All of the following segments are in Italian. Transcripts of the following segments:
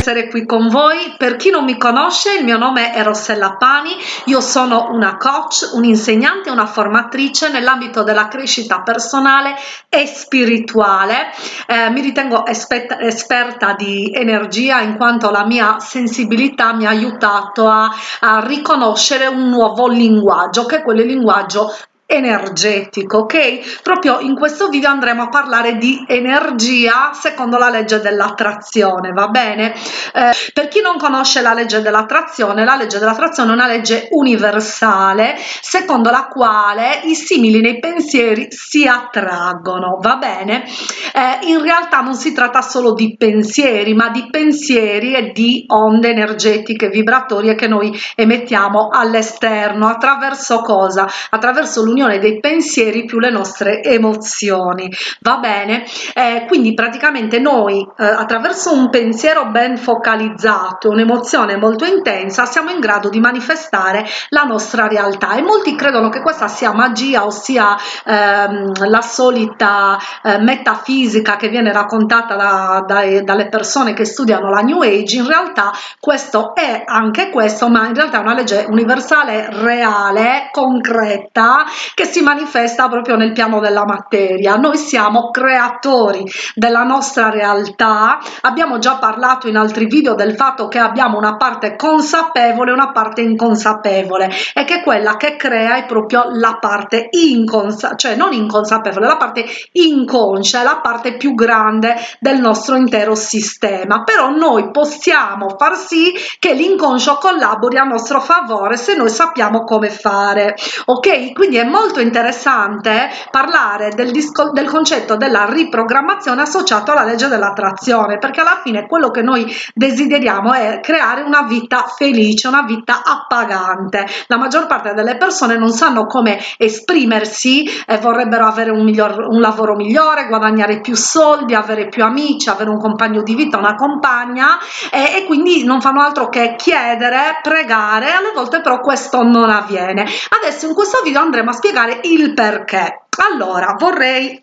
essere qui con voi. Per chi non mi conosce, il mio nome è Rossella Pani, io sono una coach, un'insegnante, una formatrice nell'ambito della crescita personale e spirituale. Eh, mi ritengo esperta, di energia in quanto la mia sensibilità mi ha aiutato a, a riconoscere un nuovo linguaggio, che è quel linguaggio energetico ok? Proprio in questo video andremo a parlare di energia secondo la legge dell'attrazione va bene? Eh, per chi non conosce la legge dell'attrazione la legge dell'attrazione è una legge universale secondo la quale i simili nei pensieri si attraggono va bene? Eh, in realtà non si tratta solo di pensieri ma di pensieri e di onde energetiche vibratorie che noi emettiamo all'esterno. Attraverso cosa? Attraverso l'unione l'unione dei pensieri più le nostre emozioni. Va bene? Eh, quindi praticamente noi eh, attraverso un pensiero ben focalizzato un'emozione molto intensa siamo in grado di manifestare la nostra realtà. E molti credono che questa sia magia ossia ehm, la solita eh, metafisica che viene raccontata da, da, dalle persone che studiano la new age. In realtà questo è anche questo ma in realtà è una legge universale reale concreta che si manifesta proprio nel piano della materia. Noi siamo creatori della nostra realtà, abbiamo già parlato in altri video del fatto che abbiamo una parte consapevole e una parte inconsapevole e che quella che crea è proprio la parte inconsapevole, cioè non inconsapevole, la parte inconscia, la parte più grande del nostro intero sistema. Però noi possiamo far sì che l'inconscio collabori a nostro favore se noi sappiamo come fare. Ok? Quindi è molto molto interessante parlare del, disco, del concetto della riprogrammazione associato alla legge dell'attrazione perché alla fine quello che noi desideriamo è creare una vita felice una vita appagante. La maggior parte delle persone non sanno come esprimersi e vorrebbero avere un, miglior, un lavoro migliore guadagnare più soldi avere più amici avere un compagno di vita una compagna e, e quindi non fanno altro che chiedere pregare alle volte però questo non avviene. Adesso in questo video andremo a spiegare spiegare il perché. Allora vorrei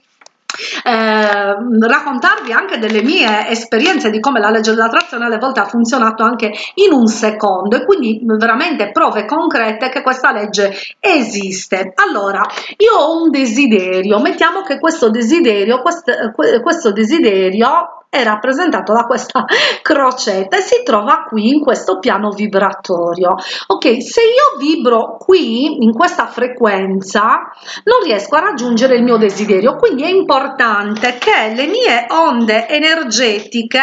eh, raccontarvi anche delle mie esperienze di come la legge dell'attrazione alle volte ha funzionato anche in un secondo e quindi veramente prove concrete che questa legge esiste. Allora io ho un desiderio mettiamo che questo desiderio questo, questo desiderio è rappresentato da questa crocetta e si trova qui in questo piano vibratorio. Ok se io vibro qui in questa frequenza non riesco a raggiungere il mio desiderio. Quindi è importante che le mie onde energetiche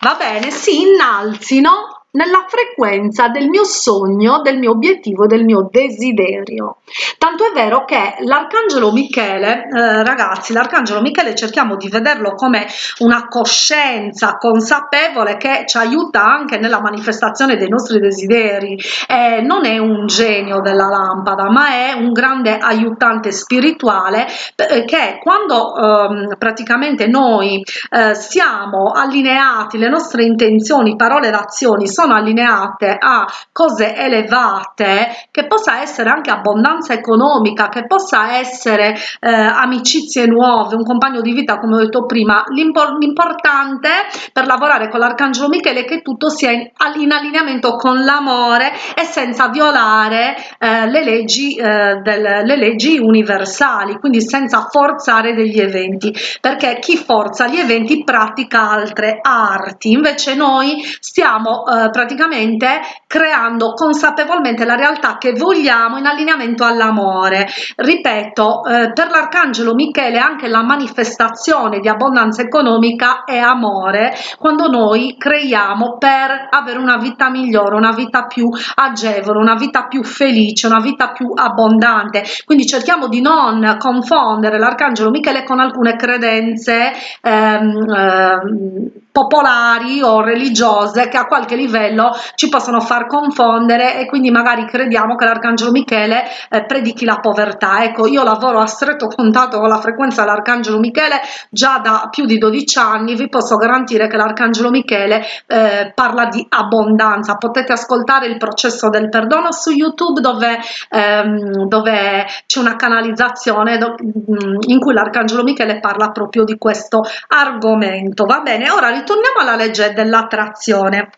va bene si innalzino nella frequenza del mio sogno, del mio obiettivo, del mio desiderio. Tanto è vero che l'arcangelo Michele, eh, ragazzi, l'arcangelo Michele cerchiamo di vederlo come una coscienza consapevole che ci aiuta anche nella manifestazione dei nostri desideri. Eh, non è un genio della lampada, ma è un grande aiutante spirituale eh, che quando ehm, praticamente noi eh, siamo allineati, le nostre intenzioni, parole ed azioni sono allineate a cose elevate che possa essere anche abbondanza economica che possa essere eh, amicizie nuove un compagno di vita come ho detto prima. L'importante per lavorare con l'arcangelo michele è che tutto sia in, in allineamento con l'amore e senza violare eh, le leggi eh, del, le leggi universali quindi senza forzare degli eventi. Perché chi forza gli eventi pratica altre arti. Invece noi stiamo eh, praticamente creando consapevolmente la realtà che vogliamo in allineamento all'amore. Ripeto eh, per l'arcangelo michele anche la manifestazione di abbondanza economica è amore quando noi creiamo per avere una vita migliore una vita più agevole una vita più felice una vita più abbondante. Quindi cerchiamo di non confondere l'arcangelo michele con alcune credenze ehm, ehm, popolari o religiose che a qualche livello livello ci possono far confondere e quindi magari crediamo che l'arcangelo Michele eh, predichi la povertà. Ecco io lavoro a stretto contatto con la frequenza dell'arcangelo Michele già da più di 12 anni. Vi posso garantire che l'arcangelo Michele eh, parla di abbondanza. Potete ascoltare il processo del perdono su youtube dove, ehm, dove c'è una canalizzazione mm, in cui l'arcangelo Michele parla proprio di questo argomento. Va bene ora ritorniamo alla legge dell'attrazione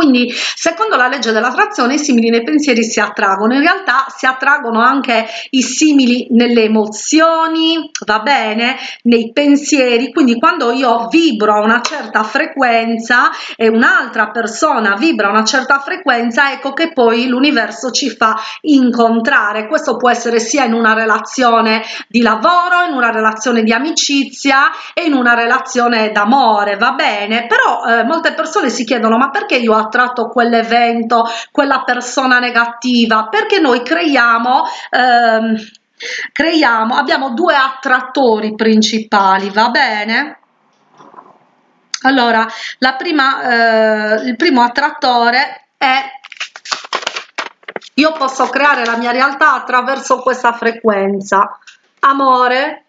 quindi secondo la legge dell'attrazione i simili nei pensieri si attraggono. In realtà si attraggono anche i simili nelle emozioni va bene nei pensieri. Quindi quando io vibro a una certa frequenza e un'altra persona vibra a una certa frequenza ecco che poi l'universo ci fa incontrare. Questo può essere sia in una relazione di lavoro in una relazione di amicizia e in una relazione d'amore va bene? Però eh, molte persone si chiedono ma perché io attratto quell'evento quella persona negativa. Perché noi creiamo ehm, creiamo abbiamo due attrattori principali va bene? Allora la prima eh, il primo attrattore è io posso creare la mia realtà attraverso questa frequenza. Amore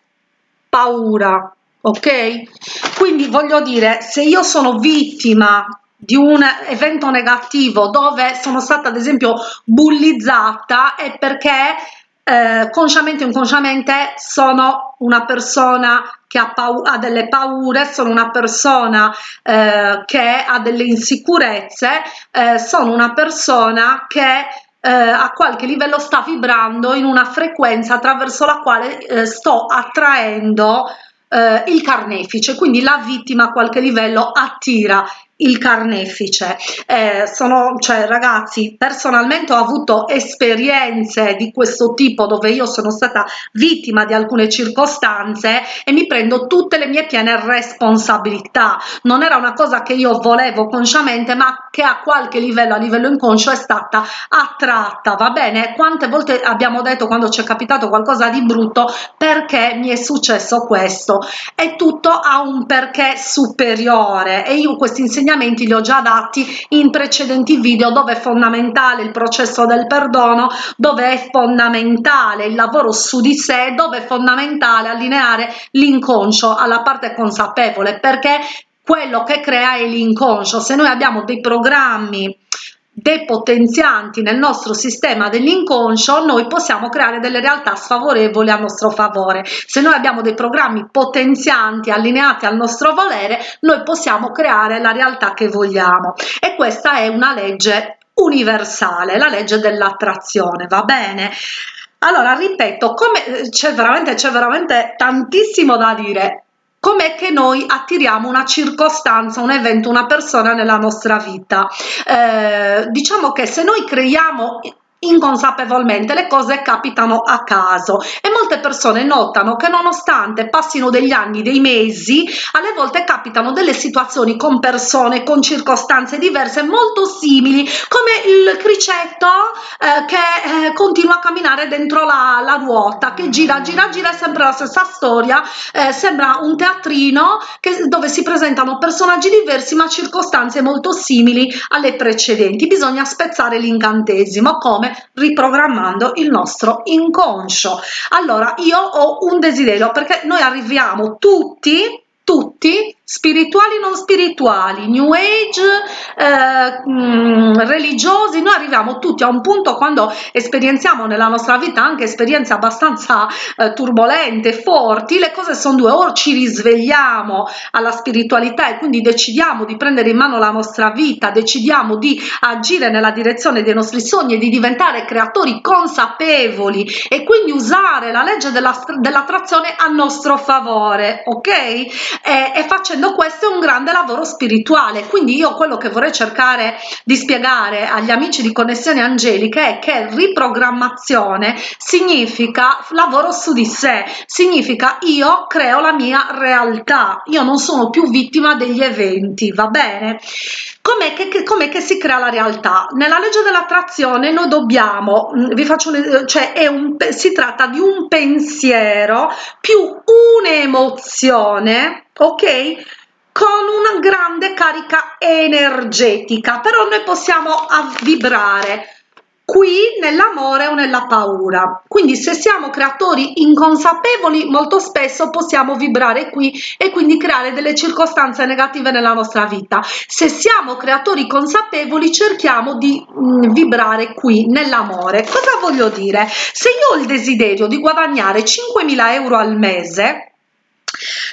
paura ok? Quindi voglio dire se io sono vittima di un evento negativo dove sono stata ad esempio bullizzata è perché eh, consciamente o inconsciamente sono una persona che ha, ha, delle paure, sono una persona eh, che ha delle insicurezze, eh, sono una persona che eh, a qualche livello sta vibrando in una frequenza attraverso la quale eh, sto attraendo eh, il carnefice, quindi la vittima a qualche livello attira il carnefice. Eh, sono cioè ragazzi personalmente ho avuto esperienze di questo tipo dove io sono stata vittima di alcune circostanze e mi prendo tutte le mie piene responsabilità. Non era una cosa che io volevo consciamente ma che a qualche livello a livello inconscio è stata attratta va bene? Quante volte abbiamo detto quando ci è capitato qualcosa di brutto perché mi è successo questo? E tutto ha un perché superiore. E io questi insegnamenti insegnamenti li ho già dati in precedenti video dove è fondamentale il processo del perdono dove è fondamentale il lavoro su di sé dove è fondamentale allineare l'inconscio alla parte consapevole perché quello che crea è l'inconscio. Se noi abbiamo dei programmi depotenzianti nel nostro sistema dell'inconscio noi possiamo creare delle realtà sfavorevoli a nostro favore. Se noi abbiamo dei programmi potenzianti allineati al nostro volere noi possiamo creare la realtà che vogliamo. E questa è una legge universale la legge dell'attrazione va bene? Allora ripeto come c'è veramente c'è veramente tantissimo da dire com'è che noi attiriamo una circostanza, un evento, una persona nella nostra vita. Eh, diciamo che se noi creiamo inconsapevolmente le cose capitano a caso. E molte persone notano che nonostante passino degli anni dei mesi alle volte capitano delle situazioni con persone con circostanze diverse molto simili come il cricetto eh, che eh, continua a camminare dentro la, la, ruota che gira gira gira è sempre la stessa storia eh, sembra un teatrino che, dove si presentano personaggi diversi ma circostanze molto simili alle precedenti. Bisogna spezzare l'incantesimo come riprogrammando il nostro inconscio. Allora io ho un desiderio perché noi arriviamo tutti tutti spirituali non spirituali new age eh, mh, mm, religiosi noi arriviamo tutti a un punto quando esperienziamo nella nostra vita anche esperienze abbastanza eh, turbolente forti le cose sono due o ci risvegliamo alla spiritualità e quindi decidiamo di prendere in mano la nostra vita decidiamo di agire nella direzione dei nostri sogni e di diventare creatori consapevoli e quindi usare la legge dell'attrazione dell a nostro favore ok? E, e facendo facendo questo è un grande lavoro spirituale quindi io quello che vorrei cercare di spiegare agli amici di connessione angeliche è che riprogrammazione significa lavoro su di sé significa io creo la mia realtà io non sono più vittima degli eventi va bene? Com'è che, com'è che si crea la realtà? Nella legge dell'attrazione noi dobbiamo mm, vi faccio un, cioè è un si tratta di un pensiero più un'emozione ok? Con una grande carica energetica però noi possiamo vibrare qui nell'amore o nella paura. Quindi se siamo creatori inconsapevoli molto spesso possiamo vibrare qui e quindi creare delle circostanze negative nella nostra vita. Se siamo creatori consapevoli cerchiamo di mh, mm, vibrare qui nell'amore. Cosa voglio dire? Se io ho il desiderio di guadagnare 5.000 euro al mese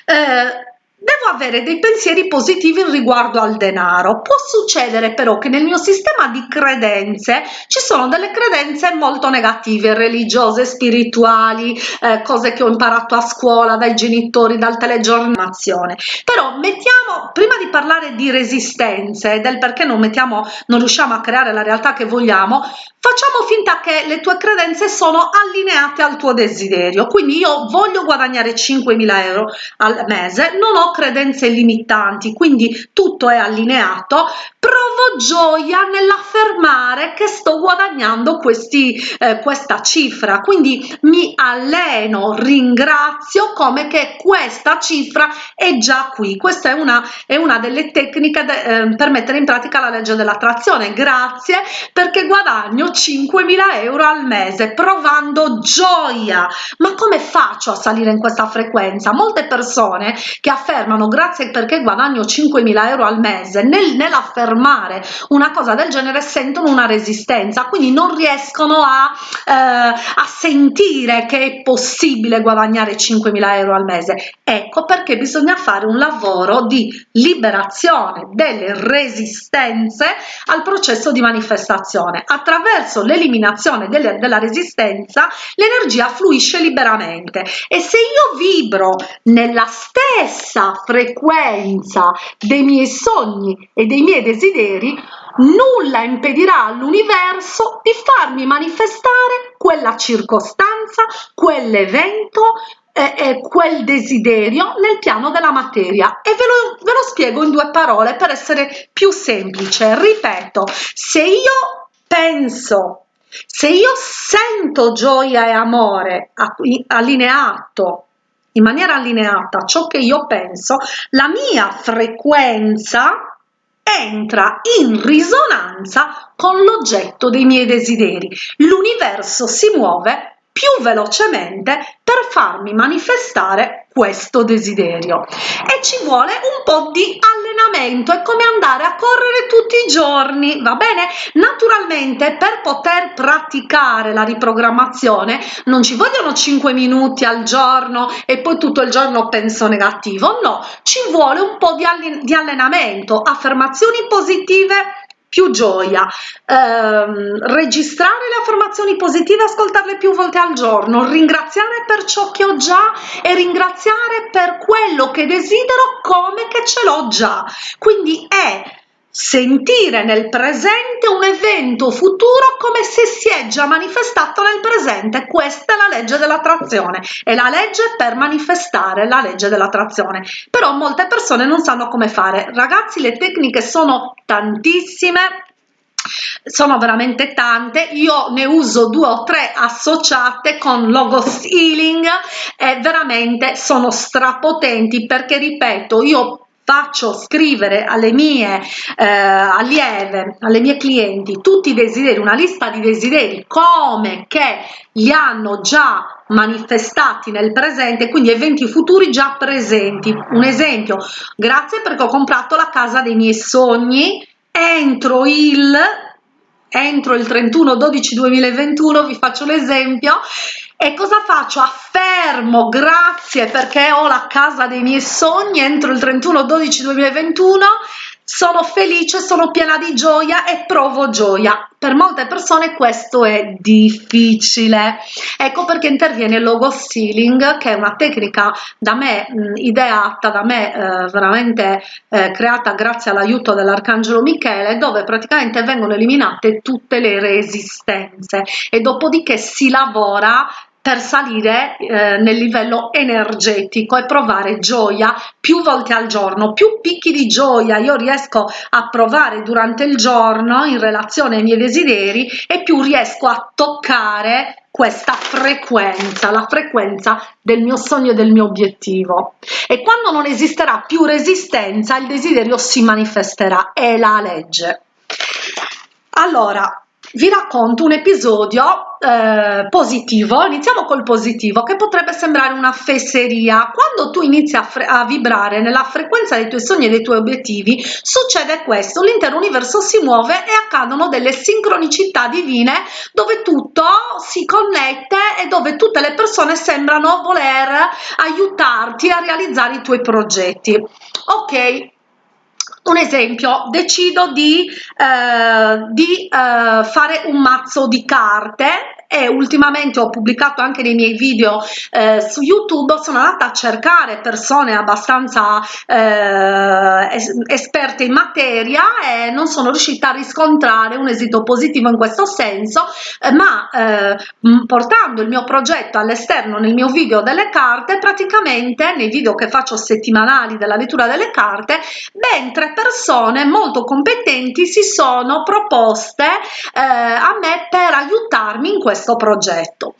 eh, Devo avere dei pensieri positivi riguardo al denaro. Può succedere però che nel mio sistema di credenze ci sono delle credenze molto negative, religiose, spirituali, eh, cose che ho imparato a scuola dai genitori, dal telegiornazione. Però mettiamo, prima di parlare di resistenze e del perché non mettiamo, non riusciamo a creare la realtà che vogliamo, facciamo finta che le tue credenze sono allineate al tuo desiderio. Quindi io voglio guadagnare 5.000 euro al mese, non ho credenze limitanti, quindi tutto è allineato, provo gioia nell'affermare che sto guadagnando questi, eh, questa cifra, quindi mi alleno, ringrazio come che questa cifra è già qui. Questa è una, è una delle tecniche de, eh, per mettere in pratica la legge dell'attrazione. Grazie perché guadagno 5.000 euro al mese provando gioia. Ma come faccio a salire in questa frequenza? Molte persone che affermano grazie perché guadagno 5.000 euro al mese nel, nell'affermare una cosa del genere sentono una resistenza quindi non riescono a, eh, a sentire che è possibile guadagnare 5.000 euro al mese ecco perché bisogna fare un lavoro di liberazione delle resistenze al processo di manifestazione. Attraverso l'eliminazione della resistenza l'energia fluisce liberamente. E se io vibro nella stessa frequenza dei miei sogni e dei miei desideri, nulla impedirà all'universo di farmi manifestare quella circostanza, quell'evento, eh, eh, quel desiderio nel piano della materia. E ve lo, ve lo spiego in due parole per essere più semplice. Ripeto se io penso se io sento gioia e amore allineato in maniera allineata ciò che io penso, la mia frequenza entra in risonanza con l'oggetto dei miei desideri. L'universo si muove più velocemente per farmi manifestare questo desiderio. E ci vuole un po' di allenamento è come andare a correre tutti i giorni va bene? Naturalmente per poter praticare la riprogrammazione non ci vogliono 5 minuti al giorno e poi tutto il giorno penso negativo no ci vuole un po' di allenamento affermazioni positive più gioia, ehm, registrare le affermazioni positive, ascoltarle più volte al giorno, ringraziare per ciò che ho già e ringraziare per quello che desidero come che ce l'ho già. Quindi è sentire nel presente un evento futuro come se si è già manifestato nel presente. Questa è la legge dell'attrazione. È la legge per manifestare la legge dell'attrazione. Però molte persone non sanno come fare. Ragazzi le tecniche sono tantissime sono veramente tante. Io ne uso due o tre associate con logos healing e veramente sono strapotenti perché ripeto io faccio scrivere alle mie eh, allieve, alle mie clienti tutti i desideri, una lista di desideri come che li hanno già manifestati nel presente, quindi eventi futuri già presenti. Un esempio, grazie perché ho comprato la casa dei miei sogni entro il entro il 31 12 2021 vi faccio l'esempio e cosa faccio affermo grazie perché ho la casa dei miei sogni entro il 31 12 2021 sono felice, sono piena di gioia e provo gioia. Per molte persone questo è difficile. Ecco perché interviene il logo stealing, che è una tecnica da me mh, ideata, da me eh, veramente eh, creata grazie all'aiuto dell'Arcangelo Michele, dove praticamente vengono eliminate tutte le resistenze e dopodiché si lavora per salire eh, nel livello energetico e provare gioia più volte al giorno più picchi di gioia. Io riesco a provare durante il giorno in relazione ai miei desideri e più riesco a toccare questa frequenza la frequenza del mio sogno e del mio obiettivo. E quando non esisterà più resistenza il desiderio si manifesterà. È la legge. Allora vi racconto un episodio eh, positivo, iniziamo col positivo, che potrebbe sembrare una fesseria. Quando tu inizi a, a, vibrare nella frequenza dei tuoi sogni e dei tuoi obiettivi, succede questo, l'intero universo si muove e accadono delle sincronicità divine dove tutto si connette e dove tutte le persone sembrano voler aiutarti a realizzare i tuoi progetti. Ok, un esempio decido di, eh, di eh, fare un mazzo di carte e ultimamente ho pubblicato anche dei miei video eh, su youtube sono andata a cercare persone abbastanza eh, es esperte in materia e non sono riuscita a riscontrare un esito positivo in questo senso eh, ma eh, portando il mio progetto all'esterno nel mio video delle carte praticamente nei video che faccio settimanali della lettura delle carte ben tre persone molto competenti si sono proposte eh, a me per aiutarmi in questo questo progetto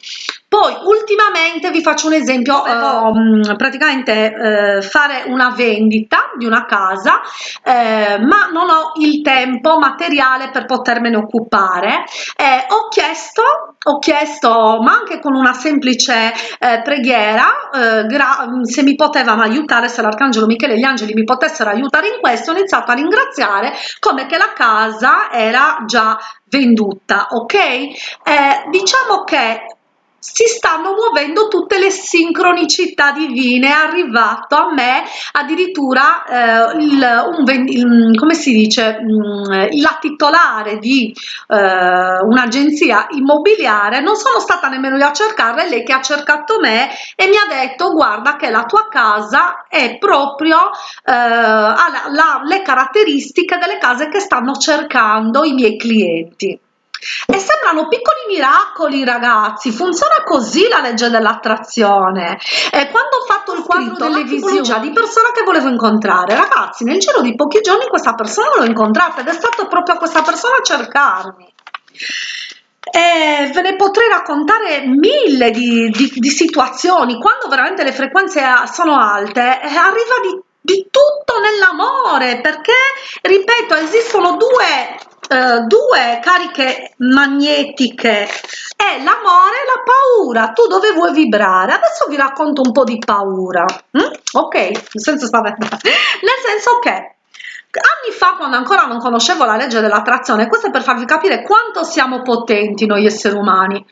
poi ultimamente vi faccio un esempio eh, praticamente eh, fare una vendita di una casa eh, ma non ho il tempo materiale per potermene occupare. Eh, ho chiesto ho chiesto ma anche con una semplice eh, preghiera eh, se mi potevano aiutare se l'arcangelo michele e gli angeli mi potessero aiutare in questo ho iniziato a ringraziare come che la casa era già venduta ok? Diciamo che si stanno muovendo tutte le sincronicità divine è arrivato a me addirittura eh, il, un, il, come si dice mh, mm, la titolare di eh, un'agenzia immobiliare. Non sono stata nemmeno io a cercarla è lei che ha cercato me e mi ha detto guarda che la tua casa è proprio eh, ha la, la, le caratteristiche delle case che stanno cercando i miei clienti e sembrano piccoli miracoli ragazzi. Funziona così la legge dell'attrazione. E quando ho fatto il quadro delle visioni di persona che volevo incontrare ragazzi nel giro di pochi giorni questa persona l'ho incontrata ed è stato proprio questa persona a cercarmi. E ve ne potrei raccontare mille di, di, di situazioni quando veramente le frequenze sono alte arriva di di tutto nell'amore perché ripeto esistono due eh, due cariche magnetiche. È l'amore e la paura. Tu dove vuoi vibrare? Adesso vi racconto un po di paura mm? ok? Senso spaventare nel senso che anni fa quando ancora non conoscevo la legge dell'attrazione questo è per farvi capire quanto siamo potenti noi esseri umani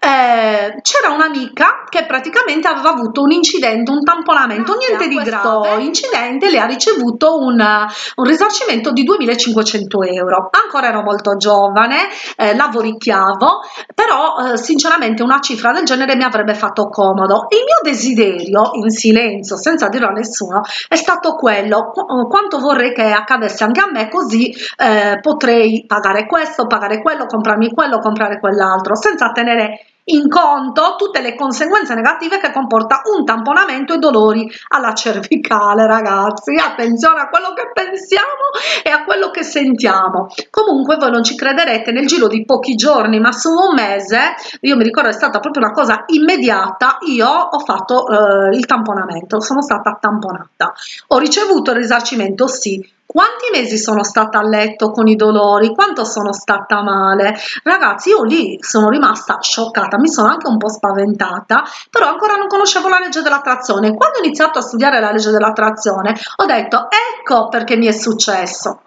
eh, c'era un'amica che praticamente aveva avuto un incidente, un tamponamento, Grazie niente di grave. incidente le ha ricevuto un, un risarcimento di 2500 euro. Ancora ero molto giovane, eh, lavoricchiavo, però eh, sinceramente una cifra del genere mi avrebbe fatto comodo. Il mio desiderio, in silenzio, senza dirlo a nessuno, è stato quello, qu quanto vorrei che accadesse anche a me, così eh, potrei pagare questo, pagare quello, comprarmi quello, comprare quell'altro, senza tenere in conto tutte le conseguenze negative che comporta un tamponamento e dolori alla cervicale ragazzi. Attenzione a quello che pensiamo e a quello che sentiamo. Comunque voi non ci crederete nel giro di pochi giorni ma su un mese io mi ricordo è stata proprio una cosa immediata io ho fatto eh, il tamponamento sono stata tamponata. Ho ricevuto il risarcimento sì quanti mesi sono stata a letto con i dolori? Quanto sono stata male? Ragazzi io lì sono rimasta scioccata mi sono anche un po spaventata però ancora non conoscevo la legge dell'attrazione quando ho iniziato a studiare la legge dell'attrazione ho detto ecco perché mi è successo.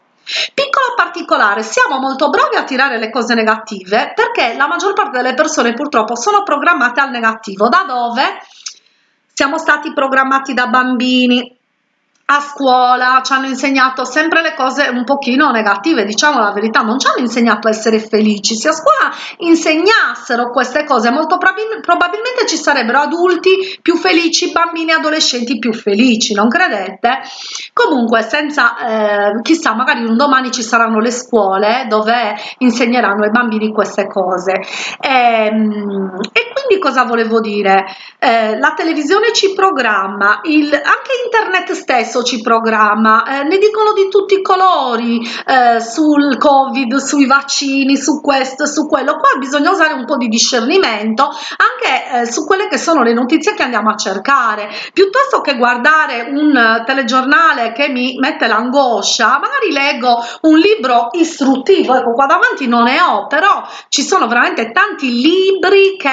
Piccolo particolare, siamo molto bravi a tirare le cose negative perché la maggior parte delle persone purtroppo sono programmate al negativo. Da dove? Siamo stati programmati da bambini, a scuola ci hanno insegnato sempre le cose un pochino negative, diciamo la verità, non ci hanno insegnato a essere felici. Se a scuola insegnassero queste cose, molto probabilmente ci sarebbero adulti più felici, bambini e adolescenti più felici, non credete? Comunque, senza eh, chissà, magari un domani ci saranno le scuole dove insegneranno ai bambini queste cose. E, ehm, e quindi cosa volevo dire? Eh, la televisione ci programma, il, anche internet stesso ci programma, eh, ne dicono di tutti i colori eh, sul covid, sui vaccini, su questo, su quello. Qua bisogna usare un po' di discernimento anche eh, su quelle che sono le notizie che andiamo a cercare. Piuttosto che guardare un telegiornale che mi mette l'angoscia, magari leggo un libro istruttivo, ecco qua davanti non ne ho, però ci sono veramente tanti libri che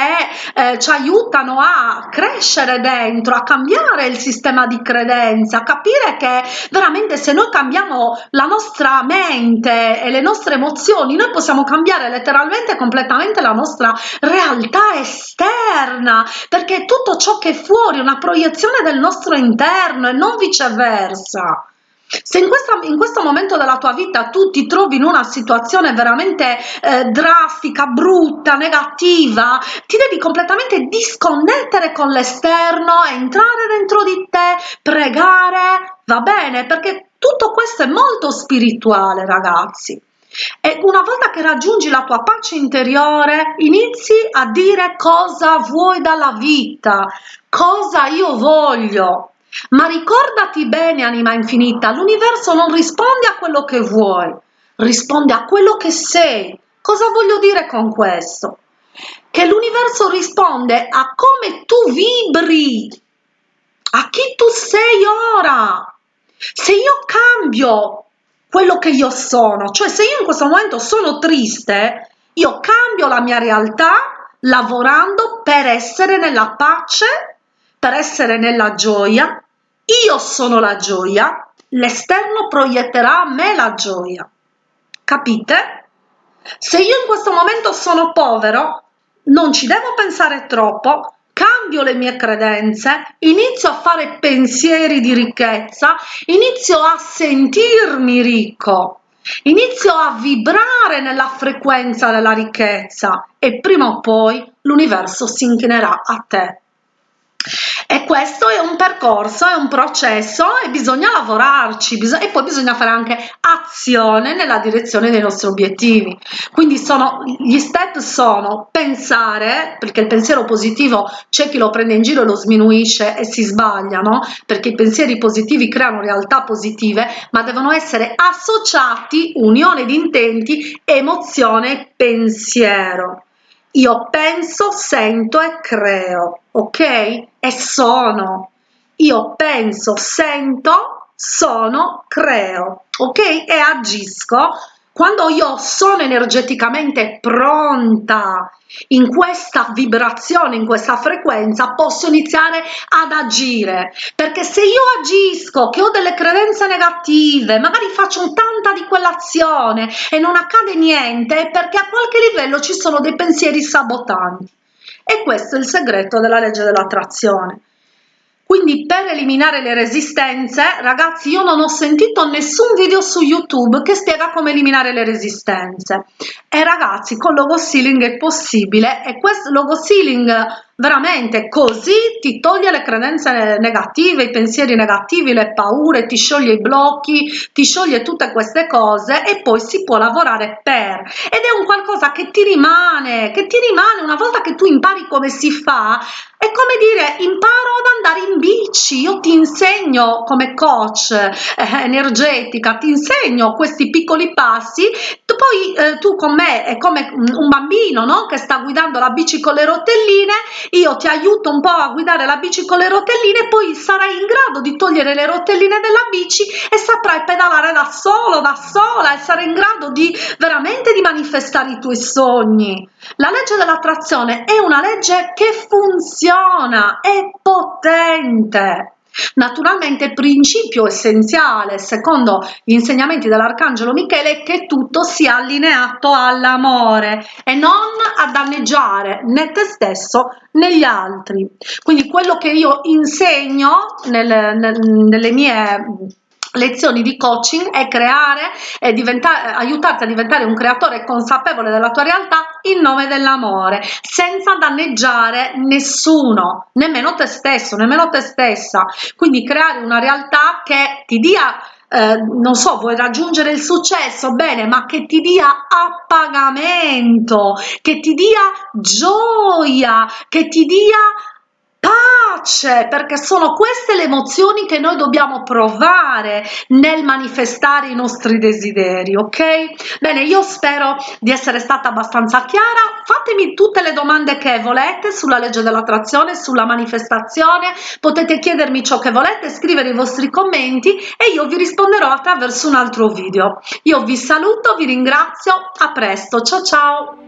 eh, ci aiutano a crescere dentro, a cambiare il sistema di credenza, capire dire che veramente se noi cambiamo la nostra mente e le nostre emozioni, noi possiamo cambiare letteralmente completamente la nostra realtà esterna, perché tutto ciò che è fuori è una proiezione del nostro interno e non viceversa. Se in, questa, in, questo momento della tua vita tu ti trovi in una situazione veramente eh, drastica, brutta, negativa, ti devi completamente disconnettere con l'esterno, entrare dentro di te, pregare, va bene? Perché tutto questo è molto spirituale, ragazzi. E una volta che raggiungi la tua pace interiore, inizi a dire cosa vuoi dalla vita, cosa io voglio. Ma ricordati bene, anima infinita, l'universo non risponde a quello che vuoi, risponde a quello che sei. Cosa voglio dire con questo? Che l'universo risponde a come tu vibri, a chi tu sei ora. Se io cambio quello che io sono, cioè se io in questo momento sono triste, io cambio la mia realtà lavorando per essere nella pace per essere nella gioia, io sono la gioia, l'esterno proietterà a me la gioia. Capite? Se io in questo momento sono povero, non ci devo pensare troppo, cambio le mie credenze, inizio a fare pensieri di ricchezza, inizio a sentirmi ricco, inizio a vibrare nella frequenza della ricchezza e prima o poi l'universo si inchinerà a te. E questo è un percorso, è un processo e bisogna lavorarci bisog e poi bisogna fare anche azione nella direzione dei nostri obiettivi. Quindi sono, gli step sono pensare, perché il pensiero positivo c'è chi lo prende in giro e lo sminuisce e si sbagliano, perché i pensieri positivi creano realtà positive, ma devono essere associati, unione di intenti, emozione e pensiero. Io penso, sento e creo, ok? E sono. Io penso, sento, sono, creo, ok? E agisco quando io sono energeticamente pronta in questa vibrazione, in questa frequenza, posso iniziare ad agire. Perché se io agisco, che ho delle credenze negative, magari faccio tanta di quell'azione e non accade niente, è perché a qualche livello ci sono dei pensieri sabotanti. E questo è il segreto della legge dell'attrazione. Quindi per eliminare le resistenze, ragazzi, io non ho sentito nessun video su YouTube che spiega come eliminare le resistenze. E ragazzi, con logo sealing è possibile e questo logo sealing veramente così ti toglie le credenze negative, i pensieri negativi, le paure, ti scioglie i blocchi, ti scioglie tutte queste cose e poi si può lavorare per ed è un qualcosa che ti rimane, che ti rimane una volta che tu impari come si fa, è come dire imparo ad andare in bici, io ti insegno come coach eh, energetica, ti insegno questi piccoli passi, tu poi eh, tu con me è come un bambino no? che sta guidando la bici con le rotelline io ti aiuto un po' a guidare la bici con le rotelline poi sarai in grado di togliere le rotelline della bici e saprai pedalare da solo, da sola e sarai in grado di veramente di manifestare i tuoi sogni. La legge dell'attrazione è una legge che funziona, è potente. Naturalmente principio essenziale, secondo gli insegnamenti dell'Arcangelo Michele, è che tutto sia allineato all'amore e non a danneggiare né te stesso né gli altri. Quindi quello che io insegno nel, nel, nelle mie lezioni di coaching è creare e diventare, aiutarti a diventare un creatore consapevole della tua realtà in nome dell'amore senza danneggiare nessuno nemmeno te stesso nemmeno te stessa. Quindi creare una realtà che ti dia eh, non so, vuoi raggiungere il successo, bene, ma che ti dia appagamento, che ti dia gioia, che ti dia pace, perché sono queste le emozioni che noi dobbiamo provare nel manifestare i nostri desideri, ok? Bene, io spero di essere stata abbastanza chiara, fatemi tutte le domande che volete sulla legge dell'attrazione, sulla manifestazione, potete chiedermi ciò che volete, scrivere i vostri commenti e io vi risponderò attraverso un altro video. Io vi saluto, vi ringrazio, a presto, ciao ciao!